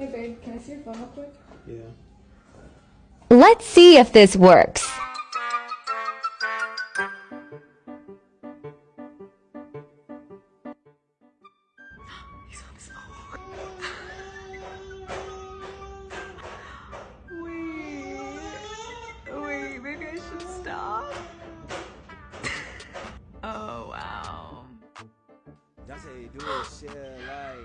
Hey babe, can I see your phone real quick? Yeah. Let's see if this works. Oh wow. That's how you do it, shit. Like,